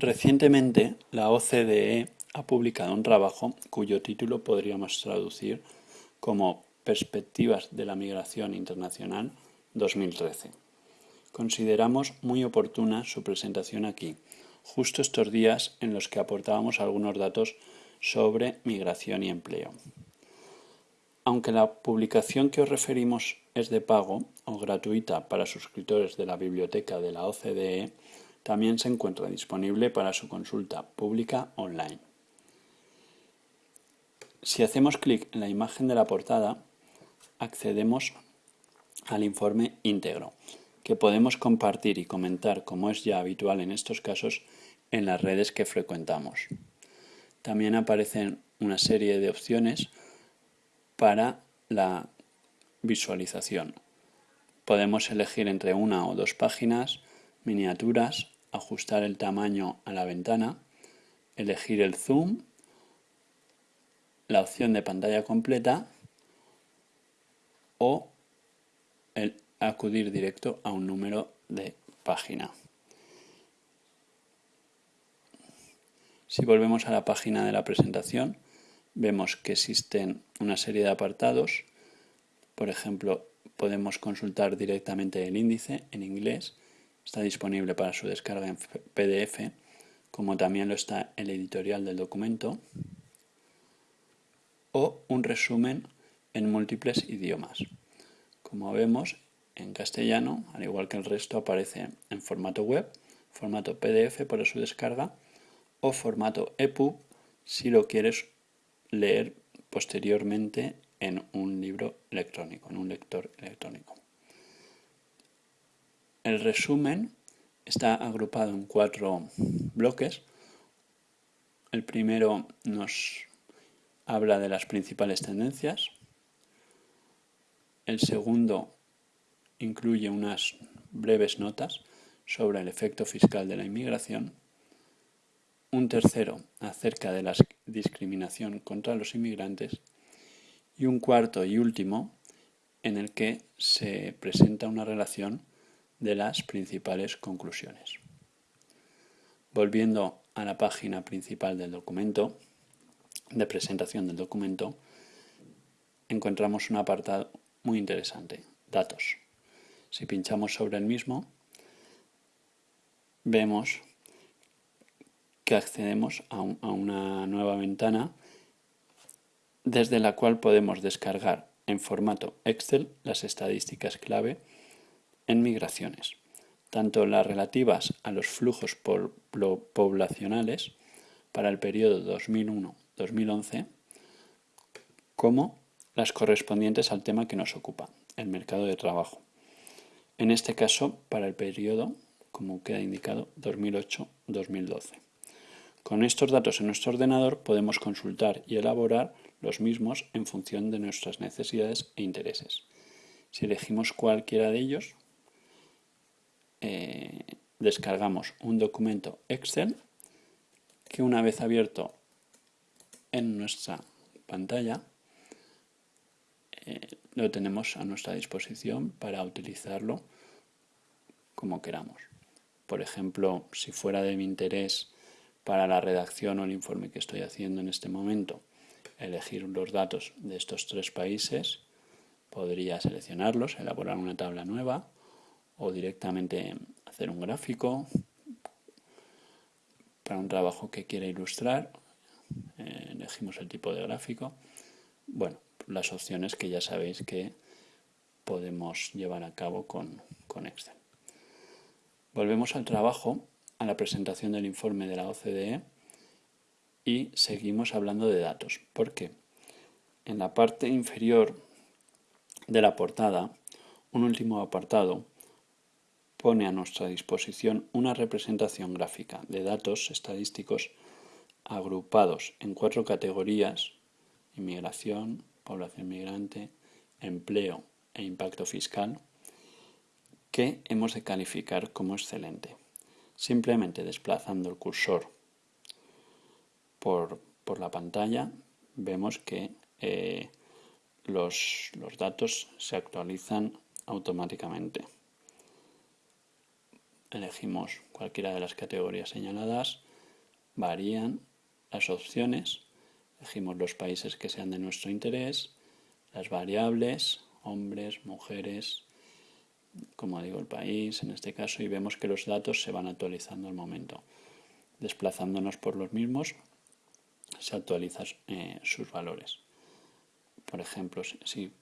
Recientemente, la OCDE ha publicado un trabajo cuyo título podríamos traducir como Perspectivas de la Migración Internacional 2013. Consideramos muy oportuna su presentación aquí, justo estos días en los que aportábamos algunos datos sobre migración y empleo. Aunque la publicación que os referimos es de pago o gratuita para suscriptores de la biblioteca de la OCDE, también se encuentra disponible para su consulta pública online. Si hacemos clic en la imagen de la portada, accedemos al informe íntegro, que podemos compartir y comentar, como es ya habitual en estos casos, en las redes que frecuentamos. También aparecen una serie de opciones para la visualización. Podemos elegir entre una o dos páginas, miniaturas, ajustar el tamaño a la ventana, elegir el zoom, la opción de pantalla completa o el acudir directo a un número de página. Si volvemos a la página de la presentación, vemos que existen una serie de apartados. Por ejemplo, podemos consultar directamente el índice en inglés Está disponible para su descarga en PDF, como también lo está el editorial del documento, o un resumen en múltiples idiomas. Como vemos, en castellano, al igual que el resto, aparece en formato web, formato PDF para su descarga o formato EPUB si lo quieres leer posteriormente en un libro electrónico, en un lector electrónico. El resumen está agrupado en cuatro bloques. El primero nos habla de las principales tendencias. El segundo incluye unas breves notas sobre el efecto fiscal de la inmigración. Un tercero acerca de la discriminación contra los inmigrantes. Y un cuarto y último en el que se presenta una relación de las principales conclusiones. Volviendo a la página principal del documento, de presentación del documento, encontramos un apartado muy interesante, datos. Si pinchamos sobre el mismo, vemos que accedemos a, a una nueva ventana desde la cual podemos descargar en formato Excel las estadísticas clave en migraciones, tanto las relativas a los flujos poblacionales para el periodo 2001-2011, como las correspondientes al tema que nos ocupa, el mercado de trabajo. En este caso, para el periodo, como queda indicado, 2008-2012. Con estos datos en nuestro ordenador podemos consultar y elaborar los mismos en función de nuestras necesidades e intereses. Si elegimos cualquiera de ellos, eh, descargamos un documento Excel que una vez abierto en nuestra pantalla eh, lo tenemos a nuestra disposición para utilizarlo como queramos. Por ejemplo, si fuera de mi interés para la redacción o el informe que estoy haciendo en este momento, elegir los datos de estos tres países, podría seleccionarlos, elaborar una tabla nueva o directamente hacer un gráfico para un trabajo que quiera ilustrar. Eh, elegimos el tipo de gráfico. Bueno, las opciones que ya sabéis que podemos llevar a cabo con, con Excel. Volvemos al trabajo, a la presentación del informe de la OCDE y seguimos hablando de datos. ¿Por qué? En la parte inferior de la portada, un último apartado pone a nuestra disposición una representación gráfica de datos estadísticos agrupados en cuatro categorías, inmigración, población migrante, empleo e impacto fiscal, que hemos de calificar como excelente. Simplemente desplazando el cursor por, la pantalla, vemos que eh, los datos se actualizan automáticamente elegimos cualquiera de las categorías señaladas, varían las opciones, elegimos los países que sean de nuestro interés, las variables, hombres, mujeres, como digo, el país en este caso, y vemos que los datos se van actualizando al momento. Desplazándonos por los mismos, se actualizan eh, sus valores. Por ejemplo, si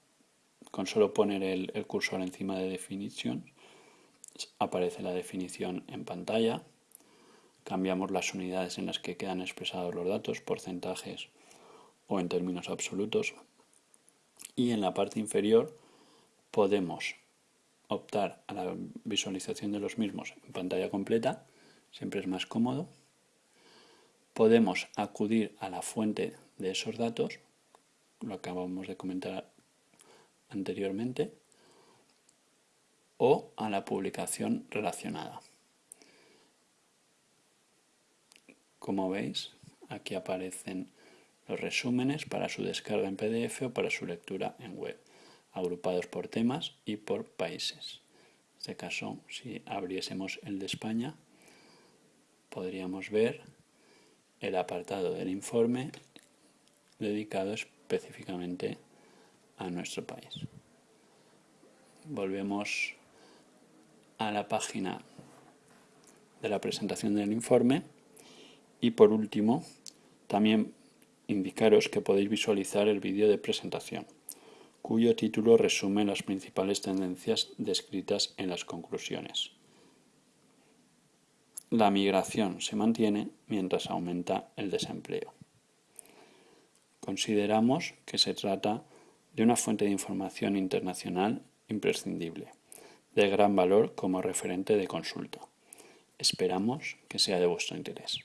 con solo poner el, el cursor encima de definición, aparece la definición en pantalla. Cambiamos las unidades en las que quedan expresados los datos, porcentajes o en términos absolutos. Y en la parte inferior podemos optar a la visualización de los mismos en pantalla completa, siempre es más cómodo. Podemos acudir a la fuente de esos datos, lo acabamos de comentar anteriormente, o a la publicación relacionada. Como veis, aquí aparecen los resúmenes para su descarga en PDF o para su lectura en web agrupados por temas y por países. En este caso, si abriésemos el de España, podríamos ver el apartado del informe dedicado específicamente a nuestro país. Volvemos a la página de la presentación del informe y por último también indicaros que podéis visualizar el vídeo de presentación cuyo título resume las principales tendencias descritas en las conclusiones. La migración se mantiene mientras aumenta el desempleo. Consideramos que se trata de una fuente de información internacional imprescindible, de gran valor como referente de consulta. Esperamos que sea de vuestro interés.